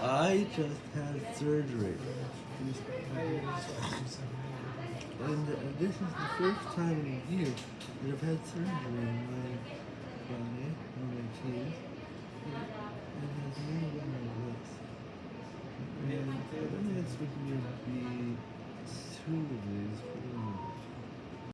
I just had surgery. And uh, this is the first time in a year that I've had surgery on my body, on my teeth. and it has never been my lips. And I think it's going to be two of these.